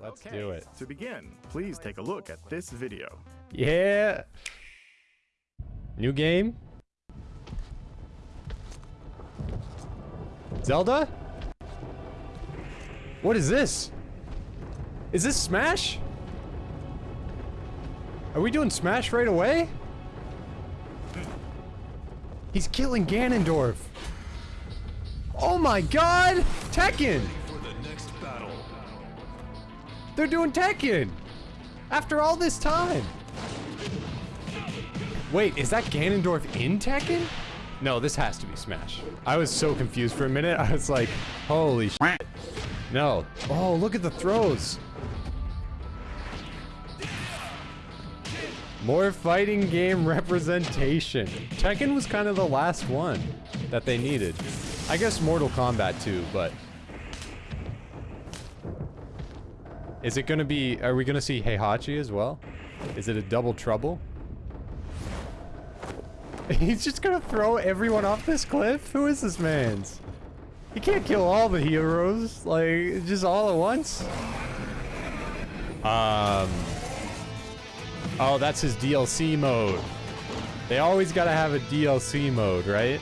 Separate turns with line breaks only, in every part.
Let's
Okay,
do it.
To begin, please take a look at this video.
Yeah. New game. Zelda? What is this? Is this Smash? Are we doing Smash right away? He's killing Ganondorf. Oh my god! Tekken! They're doing Tekken! After all this time! Wait, is that Ganondorf in Tekken? No, this has to be Smash. I was so confused for a minute. I was like, holy shit. No. Oh, look at the throws. More fighting game representation. Tekken was kind of the last one that they needed. I guess Mortal Kombat too, but... Is it gonna be... Are we gonna see Heihachi as well? Is it a double trouble? He's just gonna throw everyone off this cliff? Who is this man's? He can't kill all the heroes, like, just all at once? Um... Oh, that's his DLC mode. They always gotta have a DLC mode, right?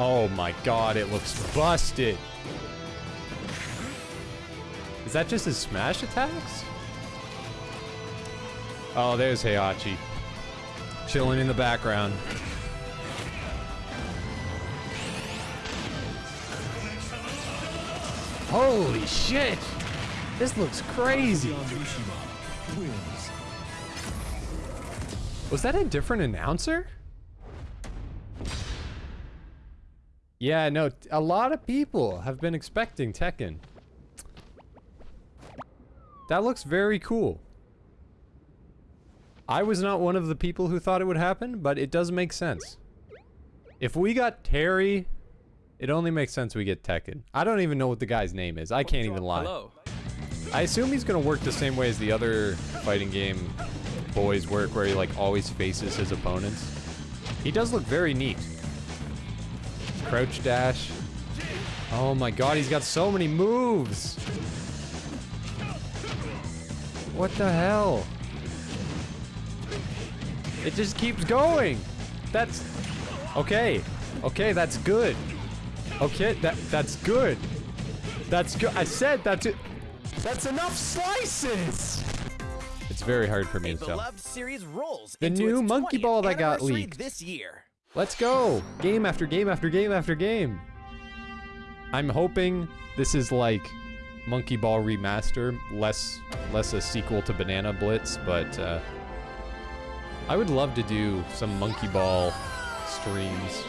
Oh my god, it looks busted. Is that just his smash attacks? Oh, there's Heihachi. Chilling in the background. Holy shit! This looks crazy! Was that a different announcer? Yeah, no, a lot of people have been expecting Tekken. That looks very cool. I was not one of the people who thought it would happen, but it does make sense. If we got Terry, it only makes sense we get Tekken. I don't even know what the guy's name is. I can't even lie.
Hello.
I assume he's gonna work the same way as the other fighting game boys work, where he like always faces his opponents. He does look very neat. Crouch dash. Oh my god, he's got so many moves! What the hell? It just keeps going! That's... Okay. Okay, that's good. Okay, that that's good. That's good. I said that's it. That's enough slices! It's very hard for me to tell.
series rolls
The new monkey ball that got leaked.
this year.
Let's go! Game after game after game after game. I'm hoping this is like Monkey Ball Remaster, less less a sequel to Banana Blitz, but uh, I would love to do some Monkey Ball streams.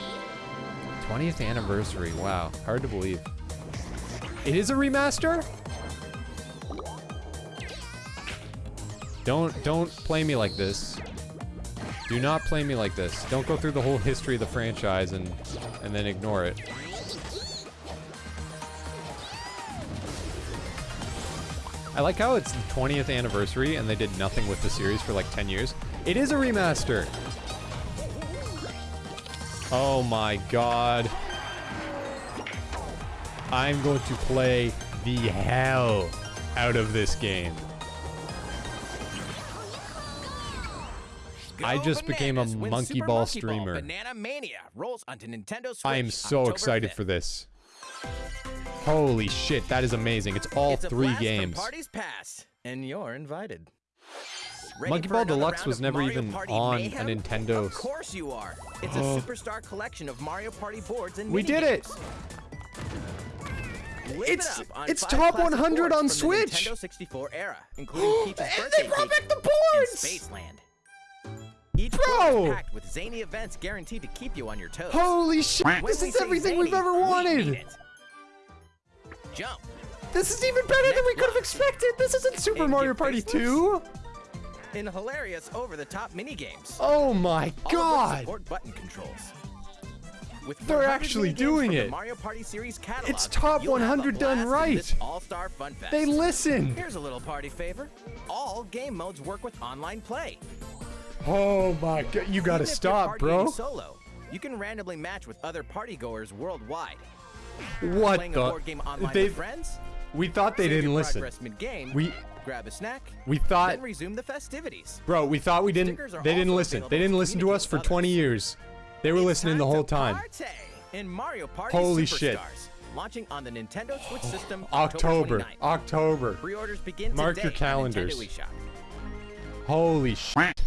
20th anniversary, wow, hard to believe. It is a remaster? Don't don't play me like this. Do not play me like this. Don't go through the whole history of the franchise and and then ignore it. I like how it's the 20th anniversary and they did nothing with the series for like 10 years. It is a remaster. Oh my god. I'm going to play the hell out of this game. I just became a monkey ball
Monkey
streamer.
Banana Mania rolls onto Nintendo Switch.
I am so
October
excited
5th.
for this. Holy shit, that is amazing. It's all
It's a
three games.
parties past, and you're invited. Ready
Monkey Ball Deluxe was never
Mario
even
Party
on a? Nintendo
Of course you are. It's a
Oh.
superstar collection of Mario Party boards and
We did it!
Live
It's-
it on
it's top 100 on
the
Switch!
Nintendo 64 era, including Peach's
And they brought back the boards!
Spaceland. Each
Bro!
packed with zany events guaranteed to keep you on your toes.
Holy shit,
When
this is everything we've ever wanted!
it. Jump.
This is even better than we could have expected! This isn't Super Mario Party 2!
in hilarious over-the-top minigames.
Oh my
All of which
god!
support button controls. With
They're actually doing it.
Mario Party series catalog,
It's top
you'll have a
100 done right.
All-Star Fun Fest.
They listen!
Here's a little party favor. All game modes work with online play.
Oh my god, you gotta
Even if you're
stop, bro.
Solo, you can randomly match with other partygoers worldwide.
What
Playing
the?
board game online
They've-
friends?
We thought they
Save
didn't listen.
mid-game,
We
grab a snack,
we thought
then resume the festivities.
Bro, we thought we didn't. They didn't listen. They didn't listen to us for 20 years. They were
It's
listening the whole time.
In Mario Party
Holy
Superstars,
shit.
launching on the Nintendo Switch system oh,
October.
29th.
October.
Pre-orders begin
Mark
today
your calendars.
On Nintendo.
Holy shit.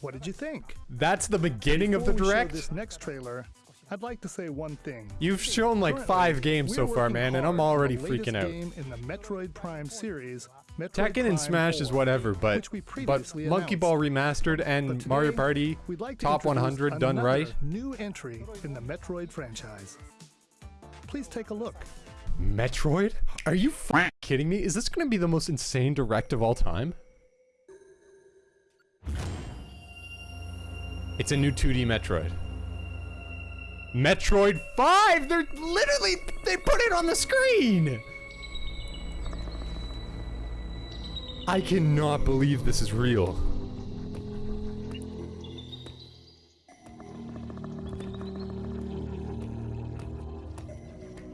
What did you think?
That's the beginning of the
Before we show
direct.
this next trailer, I'd like to say one thing.
You've shown like five games so far, man, and I'm already freaking out.
Game in the Metroid Prime series, Metroid
Tekken
Prime
and Smash is whatever, but but Monkey
announced.
Ball remastered and
today,
Mario Party
we'd like to
top 100 done right.
New entry in the Metroid franchise. Please take a look.
Metroid? Are you f- kidding me? Is this gonna be the most insane direct of all time? It's a new 2D Metroid. Metroid 5! They're literally, they put it on the screen! I cannot believe this is real.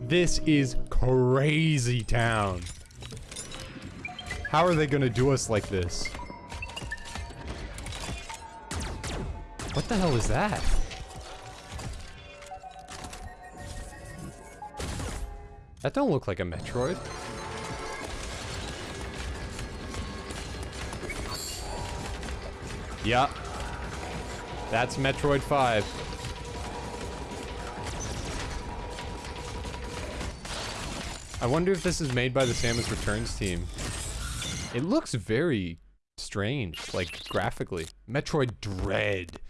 This is crazy town. How are they gonna do us like this? What the hell is that? That don't look like a Metroid. Yup. That's Metroid 5. I wonder if this is made by the Samus Returns team. It looks very strange, like graphically. Metroid Dread.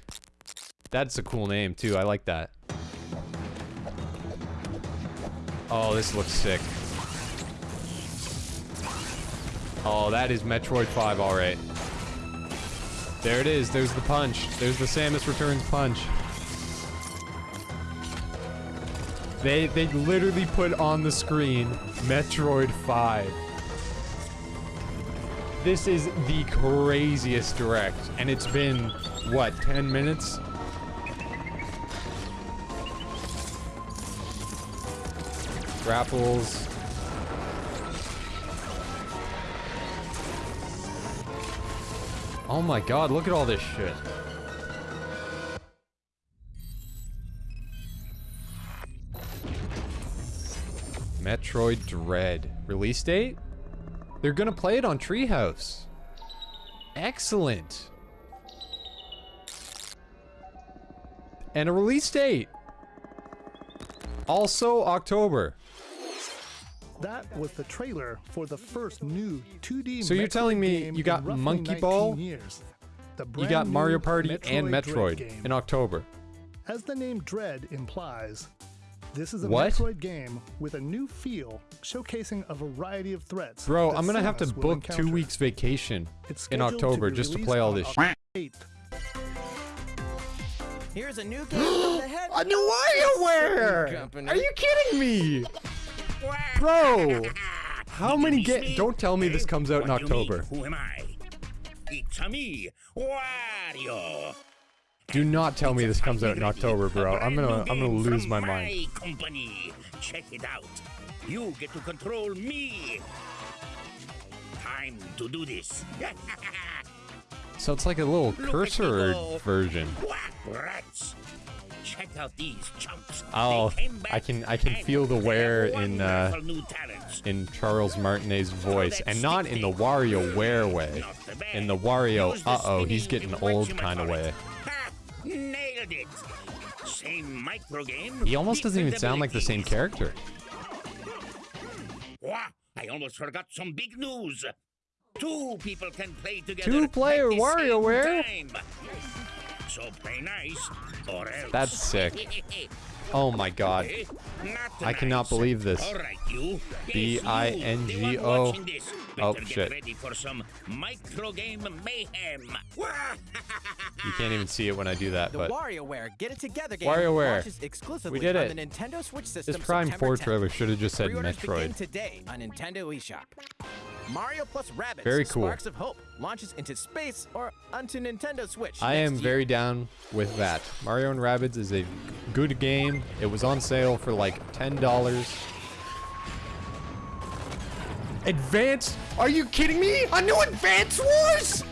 That's a cool name too. I like that. Oh, this looks sick. Oh, that is Metroid 5, alright. There it is. There's the punch. There's the Samus Returns punch. They they literally put on the screen Metroid 5. This is the craziest direct, and it's been what 10 minutes? Grapples. Oh my god, look at all this shit. Metroid Dread. Release date? They're gonna play it on Treehouse. Excellent. And a release date. Also October.
That was the trailer for the first new 2D
So you're telling me you got Monkey Ball,
Years.
You got Mario
new
Party and Metroid
game.
in October.
As the name Dread implies, this is a
What?
Metroid game with a new feel, showcasing a variety of threats.
Bro, I'm gonna have to
Samus will
book two weeks vacation
It's
in October
be
just to play all this
October
shit.
8th.
Here's a new game from the head.
A new WarioWare! Are you kidding me? Bro! How many get? Don't tell me this comes out in? October.
Who am I? It's a me, Wario.
Do not tell me this comes out in October, bro. I'm gonna I'm gonna lose my mind.
Company. Check it out. You get to control me. Time to do this.
So it's like a little cursor version.
Rats. Out these chumps.
Oh,
They came back
I can I can feel the wear in uh
wonderful new talents.
in Charles Martinet's voice, and not in the Wario wear way.
Not the bad.
In the Wario, uh oh, he's getting old kind of way.
Nailed it. Same micro game.
He almost doesn't even sound like the same character.
Wah! I almost forgot some big news. Two people can play together. The same
WarioWare?
Time. So play nice, or else.
That's sick. Oh my god.
Eh? Not
I cannot
nice.
believe this.
All right,
B-I-N-G-O.
you, the one watching this.
Oh,
Better
shit.
Get ready for some micro game mayhem.
You can't even see it when I do that,
The
but
WarioWare Get It Together game
WarioWare.
launches exclusively
We did
on
it.
the Nintendo Switch system
this Prime
September
4
10th.
trailer should have just said Metroid.
today on Nintendo eShop. Mario plus Rabbids
Very cool.
Sparks of Hope launches into space or onto Nintendo Switch.
I
next
am
year.
very down with that. Mario and Rabbids is a good game. It was on sale for like $10. Advance? Are you kidding me? A new Advance Wars?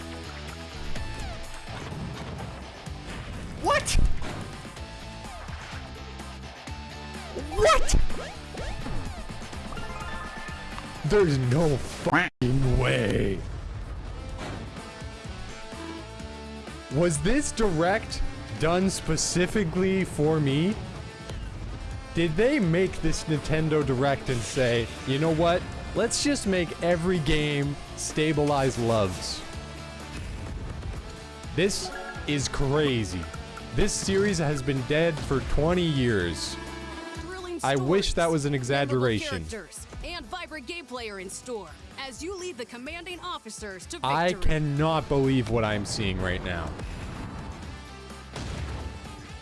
There's no fucking way. Was this direct done specifically for me? Did they make this Nintendo Direct and say, you know what? Let's just make every game stabilize loves. This is crazy. This series has been dead for 20 years. I wish that was an exaggeration.
Characters, And vibrant gameplay are in store as you lead the commanding officers to victory.
I cannot believe what I'm seeing right now.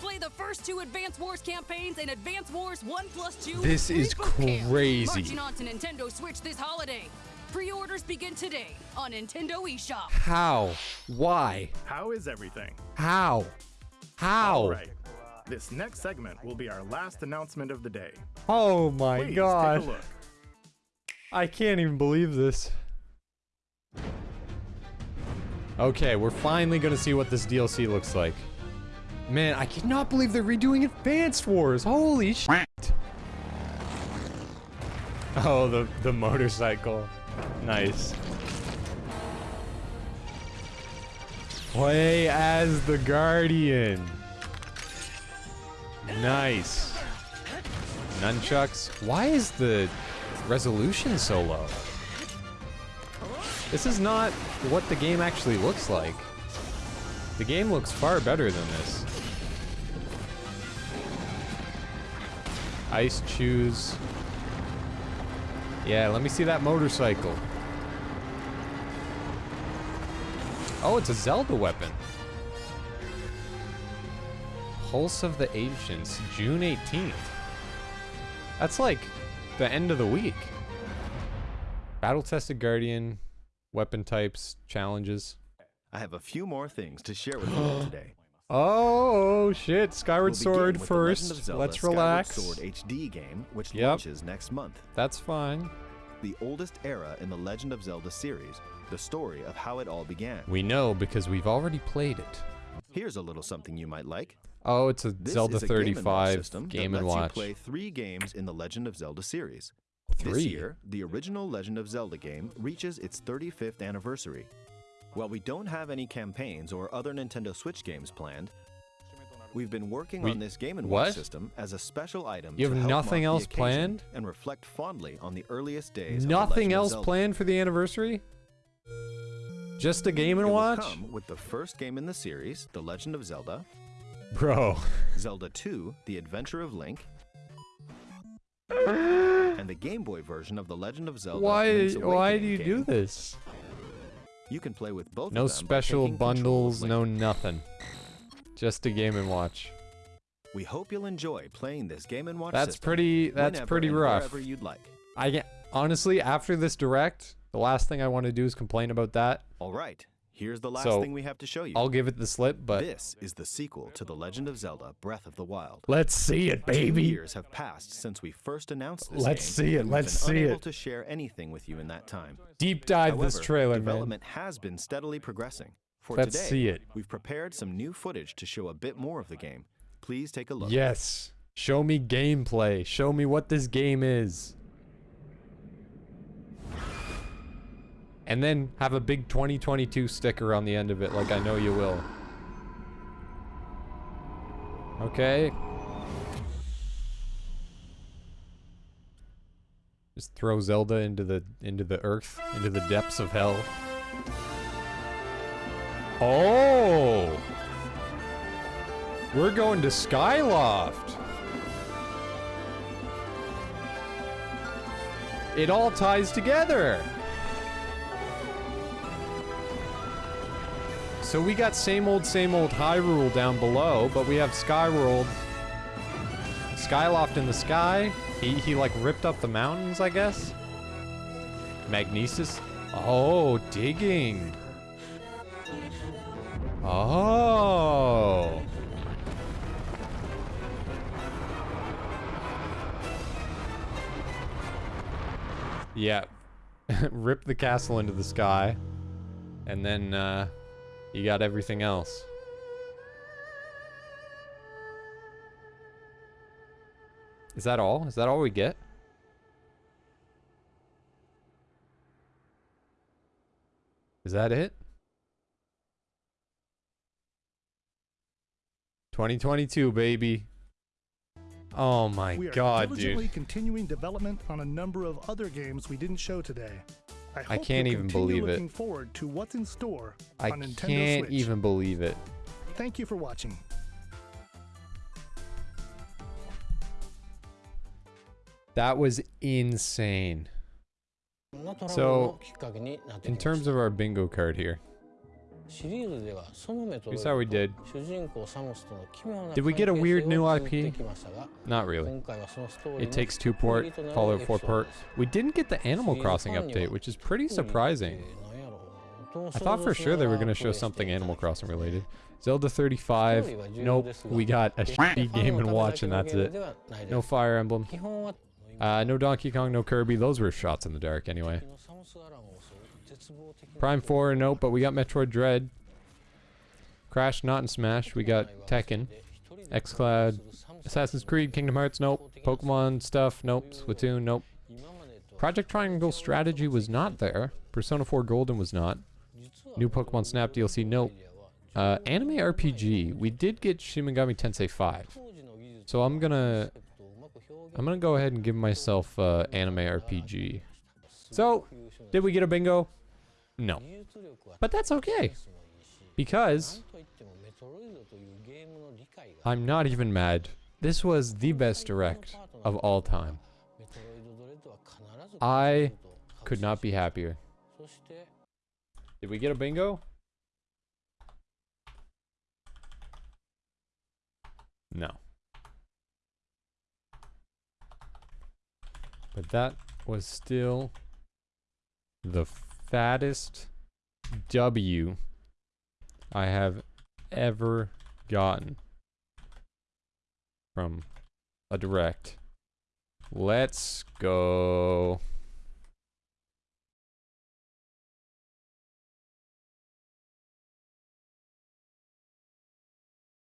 Play the first two Advance Wars campaigns in Advance Wars 1 plus 2.
This is
Reboot Camp,
crazy.
Marching on to Nintendo Switch this holiday. Pre-orders begin today on Nintendo eShop.
How? Why?
How is everything?
How? How?
All right. This next segment will be our last announcement of the day.
Oh my
Please
god.
take a look.
I can't even believe this. Okay, we're finally gonna see what this DLC looks like. Man, I cannot believe they're redoing Advanced Wars. Holy shit. Oh, the, the motorcycle. Nice. Play as the Guardian. Nice. Nunchucks. Why is the resolution so low? This is not what the game actually looks like. The game looks far better than this. Ice chews. Yeah, let me see that motorcycle. Oh, it's a Zelda weapon. Pulse of the Ancients, June 18th. That's like the end of the week. Battle tested Guardian, weapon types, challenges.
I have a few more things to share with you today.
Oh shit, Skyward
We'll
Sword
with The Legend
first. Let's relax.
Skyward
relax.
Sword HD game, which
Yep.
launches next month.
That's fine.
The oldest era in the Legend of Zelda series, the story of how it all began.
We know because we've already played it.
Here's a little something you might like.
Oh, it's a
This
Zelda
a Game and Watch
35
system
Game and Watch.
you play three games in the Legend of Zelda series.
Three.
This year, the original Legend of Zelda game reaches its 35th anniversary. While we don't have any campaigns or other Nintendo Switch games planned, we've been working
We-
on this Game and
what?
Watch system as a special item.
You
to
have
help
nothing else planned?
and reflect fondly on the earliest days.
Nothing else planned for the anniversary? Just a Game
It
and
will
Watch?
come with the first game in the series, The Legend of Zelda,
Bro.
Zelda 2: The Adventure of Link, and the Game Boy version of The Legend of Zelda.
Why why do you
game.
do this?
You can play with both
No
of them
special
taking control of
bundles, no nothing. Just a Game and Watch.
We hope you'll enjoy playing this Game and Watch
That's
system
pretty that's pretty rough.
Wherever you'd like.
I honestly after this direct, the last thing I want to do is complain about that.
All right, here's the last
So,
thing we have to show you.
I'll give it the slip, but
this is the sequel to The Legend of Zelda: Breath of the Wild.
let's see it, baby.
Two years have passed since we first announced this
Let's
game,
see it, let's
been
see
unable
it.
to share anything with you in that time.
Deep dive this
However,
trailer, man.
development has been steadily progressing. For
Let's
today,
see it.
we've prepared some new footage to show a bit more of the game. Please take a look.
Yes. Show me gameplay. Show me what this game is. And then have a big 2022 sticker on the end of it, like I know you will. Okay. Just throw Zelda into the into the earth, into the depths of hell. Oh! We're going to Skyloft. It all ties together. So we got same old, same old Hyrule down below, but we have Skyworld. Skyloft in the sky. He, he like ripped up the mountains, I guess. Magnesis. Oh, digging. Oh. Yeah. rip the castle into the sky, and then uh, you got everything else. Is that all? Is that all we get? Is that it? 2022, baby. Oh my
We are
god,
diligently
dude.
continuing development on a number of other games we didn't show today. I, hope
can't even
continue
believe it.
looking forward to what's in store
I
on Nintendo
can't
Switch.
even believe it.
Thank you for watching.
That was insane. So, in terms of our bingo card here, here's how we did. Did we get a weird new IP? Not really. It takes two port, Fallout 4 port. We didn't get the Animal Crossing update, which is pretty surprising. I thought for sure they were going to show something Animal Crossing related. Zelda 35. Nope. We got a shitty Game and Watch and that's it. No Fire Emblem. Uh, no Donkey Kong, no Kirby. Those were shots in the dark anyway. Prime 4, nope, but we got Metroid Dread. Crash, not in Smash. We got Tekken. xCloud. Assassin's Creed, Kingdom Hearts, nope. Pokemon stuff, nope. Splatoon, nope. Project Triangle Strategy was not there. Persona 4 Golden was not. New Pokemon Snap DLC, nope. Uh, anime RPG, we did get Shin Megami Tensei 5. So I'm gonna I'm gonna go ahead and give myself uh, anime RPG. So, did we get a bingo? No. But that's okay. Because I'm not even mad. This was the best direct of all time. I could not be happier. Did we get a bingo? No. But that was still the fattest W I have ever gotten from a direct. Let's go.